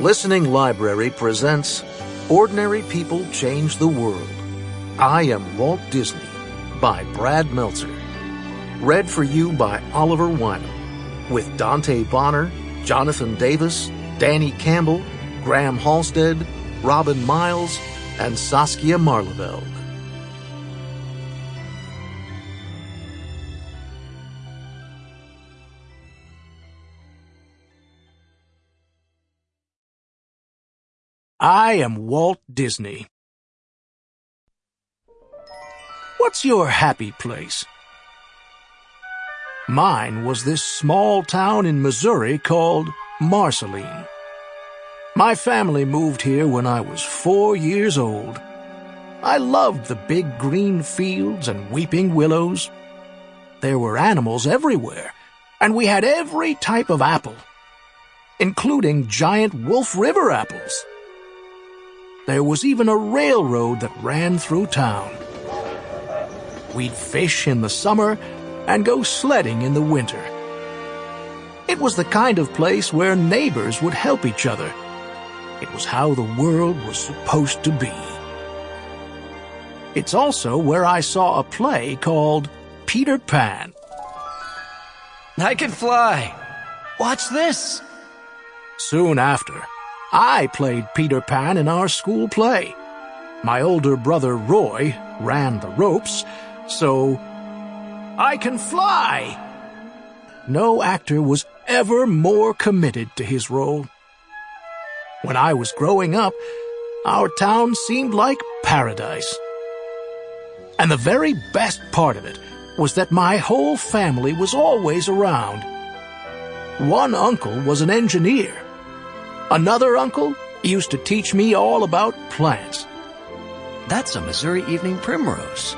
Listening Library presents Ordinary People Change the World. I am Walt Disney by Brad Meltzer. Read for you by Oliver Wyman with Dante Bonner, Jonathan Davis, Danny Campbell, Graham Halstead, Robin Miles, and Saskia Maarleveld. I am Walt Disney. What's your happy place? Mine was this small town in Missouri called Marceline. My family moved here when I was four years old. I loved the big green fields and weeping willows. There were animals everywhere, and we had every type of apple, including giant Wolf River apples. There was even a railroad that ran through town. We'd fish in the summer and go sledding in the winter. It was the kind of place where neighbors would help each other. It was how the world was supposed to be. It's also where I saw a play called Peter Pan. I can fly. Watch this. Soon after, I played Peter Pan in our school play. My older brother Roy ran the ropes, so I can fly. No actor was ever more committed to his role. When I was growing up, our town seemed like paradise. And the very best part of it was that my whole family was always around. One uncle was an engineer. Another uncle used to teach me all about plants. That's a Missouri evening primrose.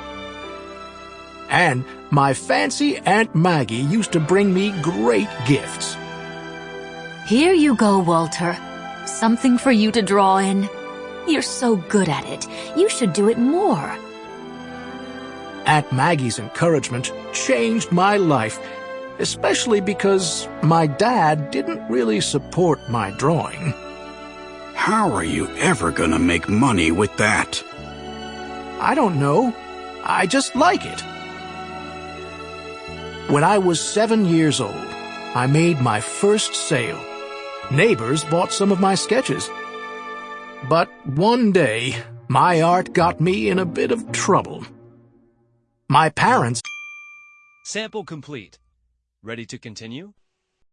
And my fancy Aunt Maggie used to bring me great gifts. Here you go, Walter. Something for you to draw in. You're so good at it. You should do it more. Aunt Maggie's encouragement changed my life especially because my dad didn't really support my drawing. How are you ever gonna make money with that? I don't know. I just like it. When I was seven years old, I made my first sale. Neighbors bought some of my sketches. But one day, my art got me in a bit of trouble. My parents... Sample complete. Ready to continue?